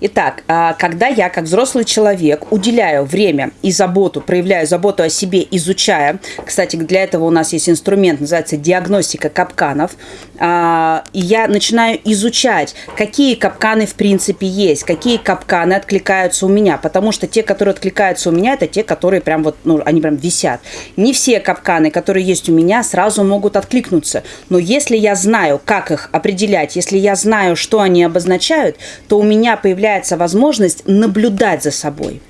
Итак, а, когда я, как взрослый человек, уделяю время и заботу, проявляю заботу о себе, изучая, кстати, для этого у нас есть инструмент, называется диагностика капканов, а, я начинаю изучать, какие капканы в принципе есть, какие капканы откликаются у меня, потому что те, которые откликаются у меня, это те, которые прям вот, ну, они прям висят. Не все капканы, которые есть у меня, сразу могут откликнуться, но если я знаю, как их определять, если я знаю, что они обозначают, то у меня появляется возможность наблюдать за собой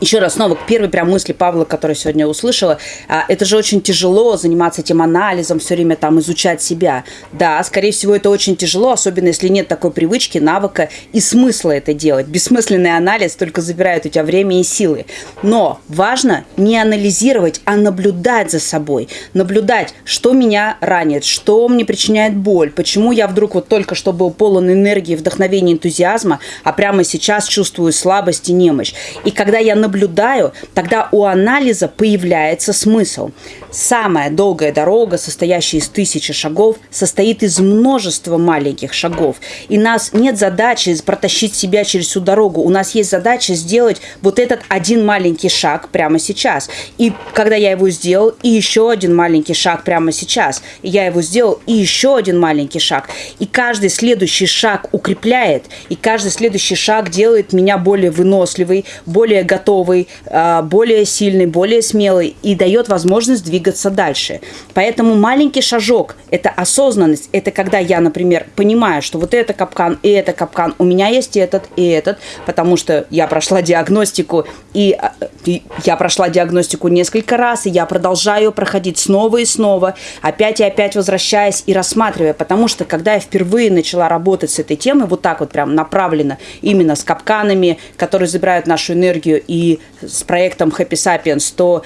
еще раз снова к первой прям мысли Павла, которую сегодня услышала, а, это же очень тяжело заниматься этим анализом, все время там изучать себя. Да, скорее всего, это очень тяжело, особенно если нет такой привычки, навыка и смысла это делать. Бессмысленный анализ только забирает у тебя время и силы. Но важно не анализировать, а наблюдать за собой. Наблюдать, что меня ранит, что мне причиняет боль, почему я вдруг вот только что был полон энергии, вдохновения, энтузиазма, а прямо сейчас чувствую слабость и немощь. И когда я наблюдаю, тогда у анализа появляется смысл. Самая долгая дорога, состоящая из тысячи шагов, состоит из множества маленьких шагов. И нас нет задачи протащить себя через всю дорогу. У нас есть задача сделать вот этот один маленький шаг прямо сейчас. И когда я его сделал, и еще один маленький шаг прямо сейчас. И я его сделал, и еще один маленький шаг. И каждый следующий шаг укрепляет, и каждый следующий шаг делает меня более выносливой, более готовой готовый, а, более сильный, более смелый и дает возможность двигаться дальше. Поэтому маленький шажок – это осознанность. Это когда я, например, понимаю, что вот это капкан и это капкан, у меня есть этот и этот, потому что я прошла диагностику, и, а, и я прошла диагностику несколько раз, и я продолжаю проходить снова и снова, опять и опять возвращаясь и рассматривая, потому что когда я впервые начала работать с этой темой, вот так вот прям направленно, именно с капканами, которые забирают нашу энергию и с проектом Happy Sapiens, то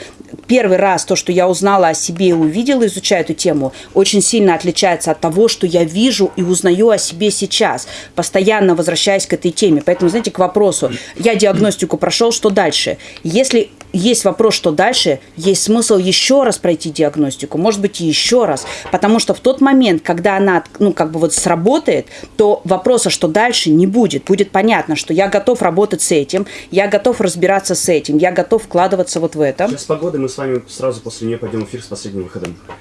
первый раз то, что я узнала о себе и увидела, изучая эту тему, очень сильно отличается от того, что я вижу и узнаю о себе сейчас, постоянно возвращаясь к этой теме. Поэтому, знаете, к вопросу, я диагностику прошел, что дальше? Если есть вопрос, что дальше, есть смысл еще раз пройти диагностику, может быть, еще раз, потому что в тот момент, когда она, ну, как бы вот сработает, то вопроса, что дальше, не будет. Будет понятно, что я готов работать с этим, я готов разбираться с этим, я готов вкладываться вот в это. Сейчас с погодой мы с вами сразу после нее пойдем в эфир с последним выходом.